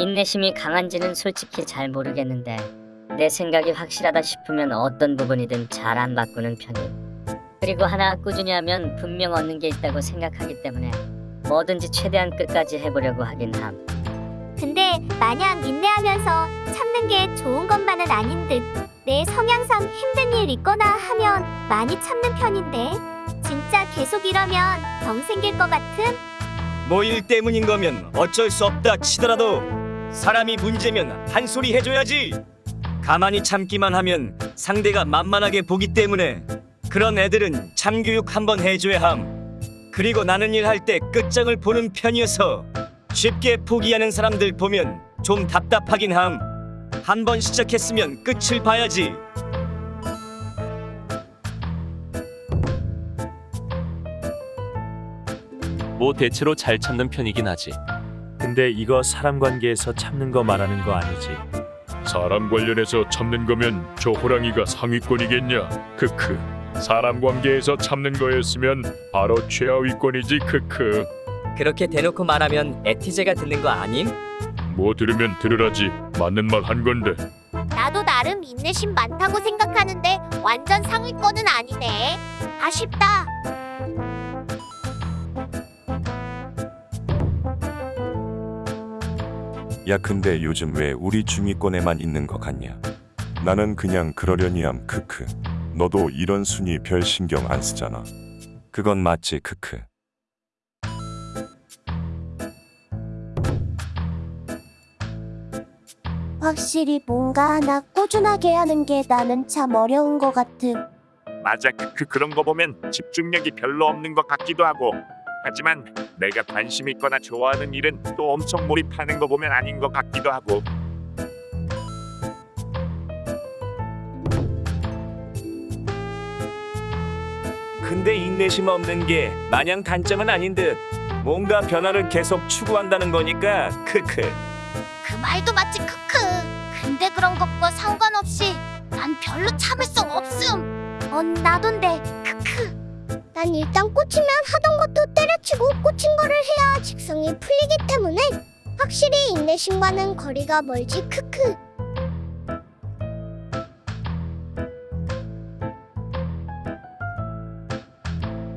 인내심이 강한지는 솔직히 잘 모르겠는데 내 생각이 확실하다 싶으면 어떤 부분이든 잘 안 바꾸는 편이. 그리고 하나 꾸준히 하면 분명 얻는 게 있다고 생각하기 때문에 뭐든지 최대한 끝까지 해보려고 하긴 함. 근데 마냥 인내하면서 참는 게 좋은 것만은 아닌 듯. 내 성향상 힘든 일 있거나 하면 많이 참는 편인데 진짜 계속 이러면 병 생길 것 같은? 뭐 일 때문인 거면 어쩔 수 없다 치더라도 사람이 문제면 한 소리 해줘야지. 가만히 참기만 하면 상대가 만만하게 보기 때문에 그런 애들은 참교육 한번 해줘야 함. 그리고 나는 일할 때 끝장을 보는 편이어서 쉽게 포기하는 사람들 보면 좀 답답하긴 함. 한 번 시작했으면 끝을 봐야지. 뭐 대체로 잘 참는 편이긴 하지. 근데 이거 사람 관계에서 참는 거 말하는 거 아니지? 사람 관련해서 참는 거면 저 호랑이가 상위권이겠냐? 크크. 사람 관계에서 참는 거였으면 바로 최하위권이지 크크. 그렇게 대놓고 말하면 에티제가 듣는 거 아님? 뭐 들으면 들으라지. 맞는 말 한 건데. 나도 나름 인내심 많다고 생각하는데 완전 상위권은 아니네. 아쉽다. 야 근데 요즘 왜 우리 중위권에만 있는 것 같냐? 나는 그냥 그러려니 함 크크. 너도 이런 순위 별 신경 안 쓰잖아. 그건 맞지 크크. 확실히 뭔가 하나 꾸준하게 하는 게 나는 참 어려운 것 같음. 맞아 그 그런 거 보면 집중력이 별로 없는 것 같기도 하고 하지만 내가 관심 있거나 좋아하는 일은 또 엄청 몰입하는 거 보면 아닌 것 같기도 하고 근데 인내심 없는 게 마냥 단점은 아닌 듯 뭔가 변화를 계속 추구한다는 거니까 크크 그 말도 맞지 크크. 근데 그런 것과 상관없이 난 별로 참을 수 없음. 어 나돈데 크크. 난 일단 꽂히면 하던 것도 때려 치고 꽂힌 거를 해야 직성이 풀리기 때문에 확실히 인내심과는 거리가 멀지 크크.